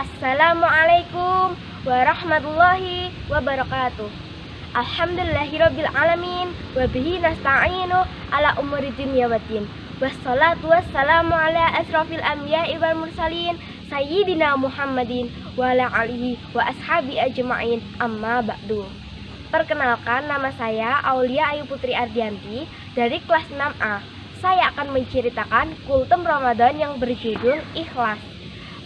Assalamualaikum warahmatullahi wabarakatuh. Alhamdulillahirabbil alamin wa bihi nasta'inu ala umuri dunya waddin. Wassalatu wassalamu ala asrafil anbiya'i wal mursalin sayyidina Muhammadin wa ala alihi wa ashabi ajma'in amma ba'du. Perkenalkan nama saya Aulia Ayu Putri Ardianti dari kelas 6A. Saya akan menceritakan kultum Ramadan yang berjudul Ikhlas.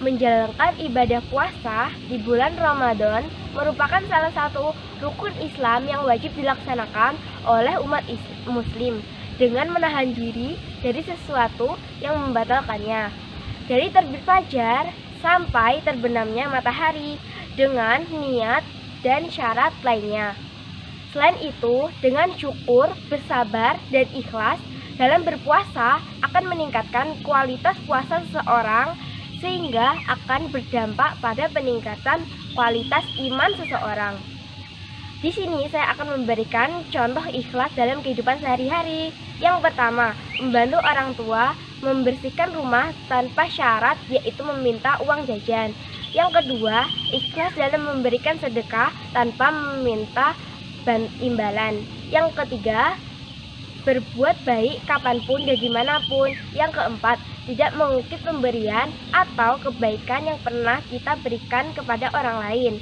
Menjalankan ibadah puasa di bulan Ramadan merupakan salah satu rukun Islam yang wajib dilaksanakan oleh umat muslim dengan menahan diri dari sesuatu yang membatalkannya. Dari terbit fajar sampai terbenamnya matahari dengan niat dan syarat lainnya. Selain itu, dengan syukur, bersabar, dan ikhlas dalam berpuasa akan meningkatkan kualitas puasa seseorang sehingga akan berdampak pada peningkatan kualitas iman seseorang. Di sini saya akan memberikan contoh ikhlas dalam kehidupan sehari-hari. Yang pertama, membantu orang tua membersihkan rumah tanpa syarat yaitu meminta uang jajan. Yang kedua, ikhlas dalam memberikan sedekah tanpa meminta imbalan. Yang ketiga, berbuat baik kapan pun dan di mana pun. Yang keempat, tidak mengukit pemberian atau kebaikan yang pernah kita berikan kepada orang lain.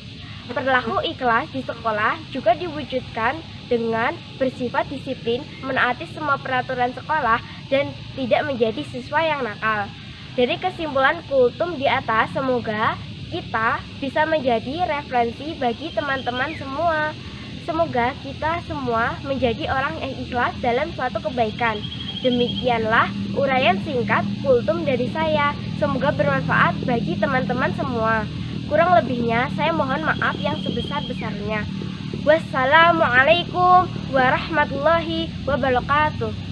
Perilaku ikhlas di sekolah juga diwujudkan dengan bersifat disiplin, menaati semua peraturan sekolah, dan tidak menjadi siswa yang nakal. Dari kesimpulan kultum di atas, semoga kita bisa menjadi referensi bagi teman-teman semua. Semoga kita semua menjadi orang yang ikhlas dalam suatu kebaikan. Demikianlah uraian singkat kultum dari saya. Semoga bermanfaat bagi teman-teman semua. Kurang lebihnya saya mohon maaf yang sebesar-besarnya. Wassalamualaikum warahmatullahi wabarakatuh.